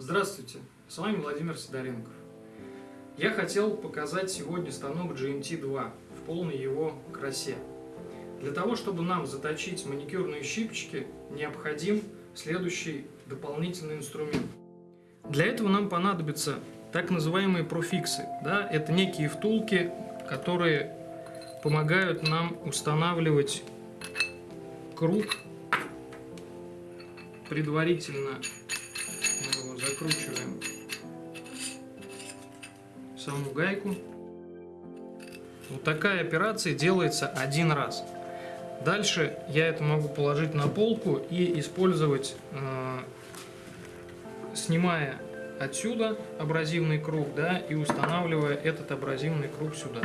Здравствуйте, с вами Владимир Сидоренков. Я хотел показать сегодня станок GMT2 в полной его красе. Для того, чтобы нам заточить маникюрные щипчики, необходим следующий дополнительный инструмент. Для этого нам понадобятся так называемые профиксы. Да? Это некие втулки, которые помогают нам устанавливать круг предварительно закручиваем саму гайку. Вот такая операция делается один раз. Дальше я это могу положить на полку и использовать, э, снимая отсюда абразивный круг, да, и устанавливая этот абразивный круг сюда.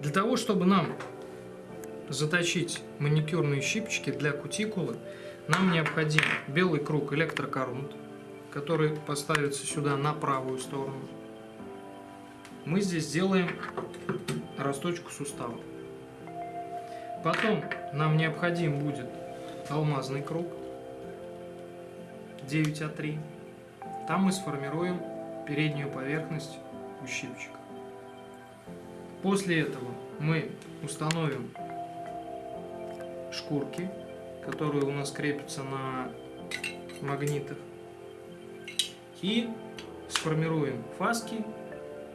Для того, чтобы нам заточить маникюрные щипчики для кутикулы, нам необходим белый круг электрокорунт, который поставится сюда на правую сторону. Мы здесь сделаем росточку сустава. Потом нам необходим будет алмазный круг 9А3. Там мы сформируем переднюю поверхность у щипчика. После этого мы установим шкурки, которые у нас крепятся на магнитах. И сформируем фаски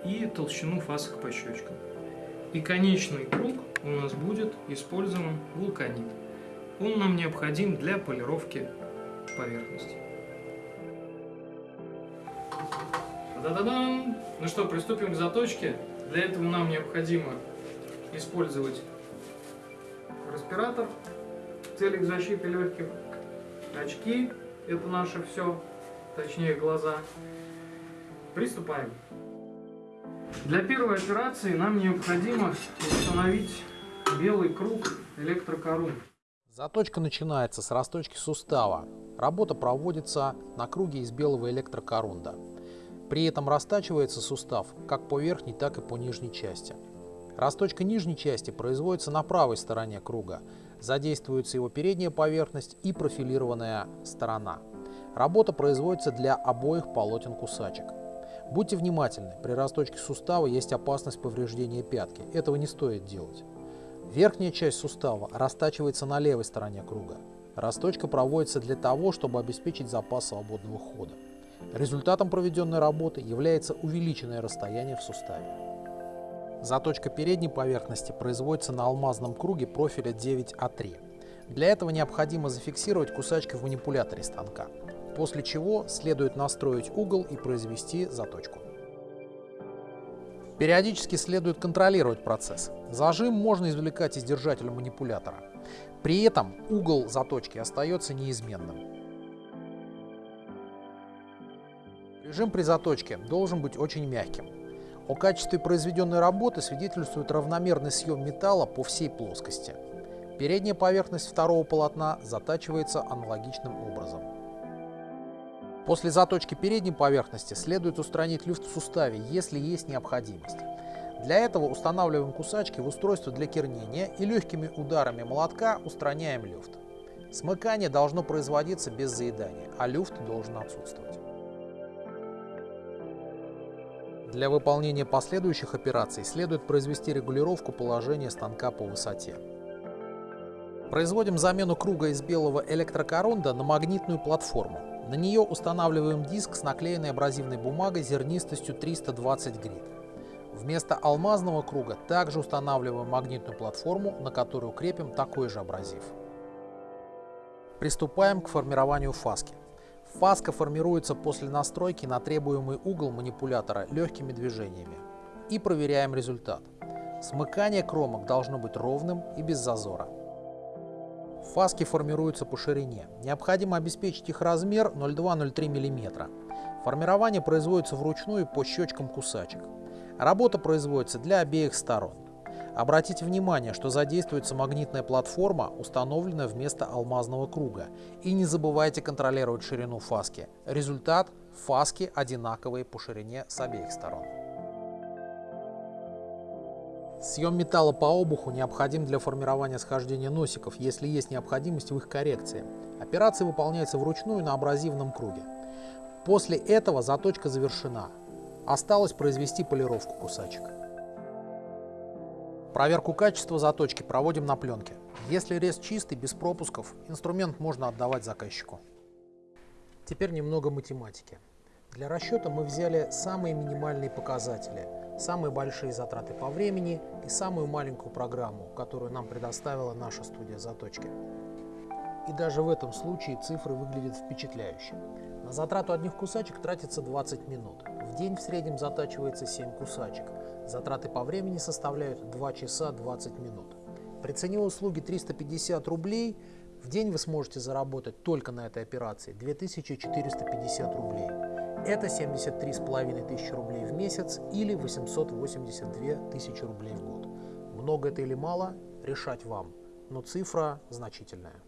и толщину фасок по щечкам. И конечный круг у нас будет использован вулканит. Он нам необходим для полировки поверхности. Да-да-дам! Ну что, приступим к заточке. Для этого нам необходимо использовать респиратор в целях защиты легких, очки, это наше все, точнее глаза. Приступаем. Для первой операции нам необходимо установить белый круг электрокорун. Заточка начинается с расточки сустава. Работа проводится на круге из белого электрокорунда. При этом растачивается сустав как по верхней, так и по нижней части. Расточка нижней части производится на правой стороне круга. Задействуется его передняя поверхность и профилированная сторона. Работа производится для обоих полотен кусачек. Будьте внимательны, при расточке сустава есть опасность повреждения пятки. Этого не стоит делать. Верхняя часть сустава растачивается на левой стороне круга. Расточка проводится для того, чтобы обеспечить запас свободного хода. Результатом проведенной работы является увеличенное расстояние в суставе. Заточка передней поверхности производится на алмазном круге профиля 9А3. Для этого необходимо зафиксировать кусачки в манипуляторе станка, после чего следует настроить угол и произвести заточку. Периодически следует контролировать процесс. Зажим можно извлекать из держателя манипулятора. При этом угол заточки остается неизменным. Режим при заточке должен быть очень мягким. О качестве произведенной работы свидетельствует равномерный съем металла по всей плоскости. Передняя поверхность второго полотна затачивается аналогичным образом. После заточки передней поверхности следует устранить люфт в суставе, если есть необходимость. Для этого устанавливаем кусачки в устройство для кернения и легкими ударами молотка устраняем люфт. Смыкание должно производиться без заедания, а люфт должен отсутствовать. Для выполнения последующих операций следует произвести регулировку положения станка по высоте. Производим замену круга из белого электрокоронда на магнитную платформу. На нее устанавливаем диск с наклеенной абразивной бумагой зернистостью 320 грит. Вместо алмазного круга также устанавливаем магнитную платформу, на которую крепим такой же абразив. Приступаем к формированию фаски. Фаска формируется после настройки на требуемый угол манипулятора легкими движениями. И проверяем результат. Смыкание кромок должно быть ровным и без зазора. Фаски формируются по ширине. Необходимо обеспечить их размер 0,2-0,3 мм. Формирование производится вручную по щечкам кусачек. Работа производится для обеих сторон. Обратите внимание, что задействуется магнитная платформа, установленная вместо алмазного круга. И не забывайте контролировать ширину фаски. Результат – фаски одинаковые по ширине с обеих сторон. Съем металла по обуху необходим для формирования схождения носиков, если есть необходимость в их коррекции. Операция выполняется вручную на абразивном круге. После этого заточка завершена. Осталось произвести полировку кусачек. Проверку качества заточки проводим на пленке. Если рез чистый, без пропусков, инструмент можно отдавать заказчику. Теперь немного математики. Для расчета мы взяли самые минимальные показатели, самые большие затраты по времени и самую маленькую программу, которую нам предоставила наша студия заточки. И даже в этом случае цифры выглядят впечатляюще. На затрату одних кусачек тратится 20 минут. В день в среднем затачивается 7 кусачек. Затраты по времени составляют 2 часа 20 минут. При цене услуги 350 рублей в день вы сможете заработать только на этой операции 2450 рублей. Это 73,5 тысячи рублей в месяц или 882 тысячи рублей в год. Много это или мало, решать вам, но цифра значительная.